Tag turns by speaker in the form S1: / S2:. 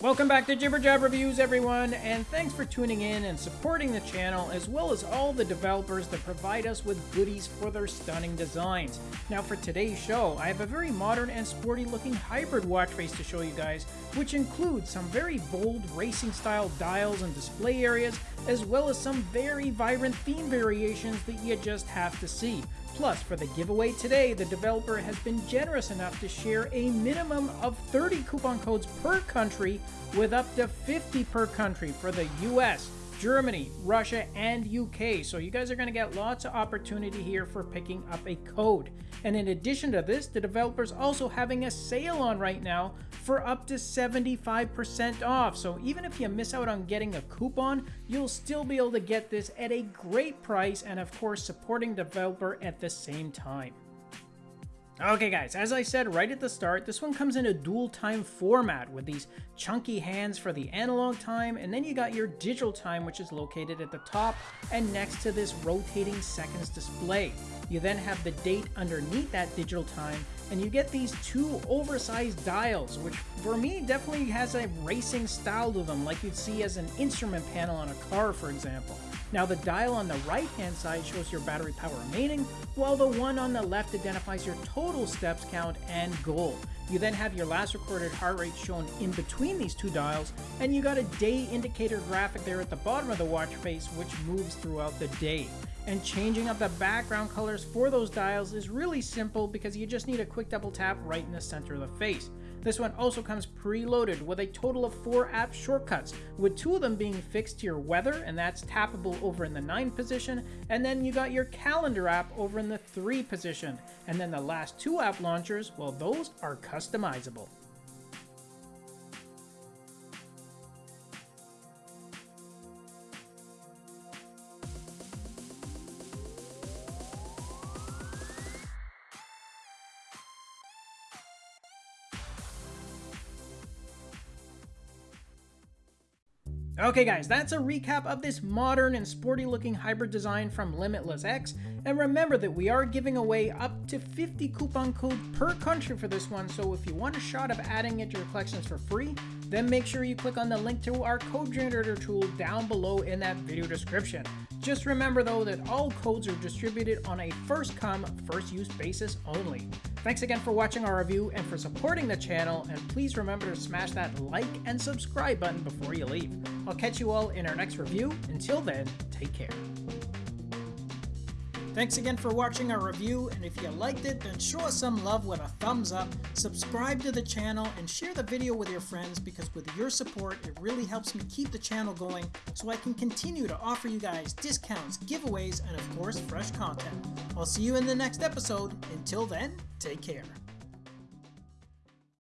S1: Welcome back to Jibber Jab Reviews, everyone, and thanks for tuning in and supporting the channel, as well as all the developers that provide us with goodies for their stunning designs. Now, for today's show, I have a very modern and sporty looking hybrid watch face to show you guys, which includes some very bold racing style dials and display areas, as well as some very vibrant theme variations that you just have to see. Plus, for the giveaway today, the developer has been generous enough to share a minimum of 30 coupon codes per country with up to 50 per country for the US, Germany, Russia, and UK. So you guys are going to get lots of opportunity here for picking up a code. And in addition to this, the developer's also having a sale on right now for up to 75% off. So even if you miss out on getting a coupon, you'll still be able to get this at a great price and of course supporting the developer at the same time. Okay guys, as I said right at the start, this one comes in a dual time format with these chunky hands for the analog time, and then you got your digital time which is located at the top and next to this rotating seconds display. You then have the date underneath that digital time, and you get these two oversized dials, which for me definitely has a racing style to them, like you'd see as an instrument panel on a car for example. Now the dial on the right hand side shows your battery power remaining, while the one on the left identifies your total steps count and goal. You then have your last recorded heart rate shown in between these two dials, and you got a day indicator graphic there at the bottom of the watch face which moves throughout the day. And changing up the background colors for those dials is really simple because you just need a quick double tap right in the center of the face. This one also comes preloaded with a total of four app shortcuts, with two of them being fixed to your weather, and that's tappable over in the 9 position, and then you got your calendar app over in the 3 position. And then the last two app launchers, well those are customizable. Okay guys, that's a recap of this modern and sporty looking hybrid design from Limitless X, and remember that we are giving away up to 50 coupon code per country for this one, so if you want a shot of adding it to your collections for free, then make sure you click on the link to our code generator tool down below in that video description. Just remember though that all codes are distributed on a first come, first use basis only. Thanks again for watching our review and for supporting the channel, and please remember to smash that like and subscribe button before you leave. I'll catch you all in our next review. Until then, take care. Thanks again for watching our review, and if you liked it, then show us some love with a thumbs up, subscribe to the channel, and share the video with your friends because with your support, it really helps me keep the channel going so I can continue to offer you guys discounts, giveaways, and of course, fresh content. I'll see you in the next episode. Until then, take care.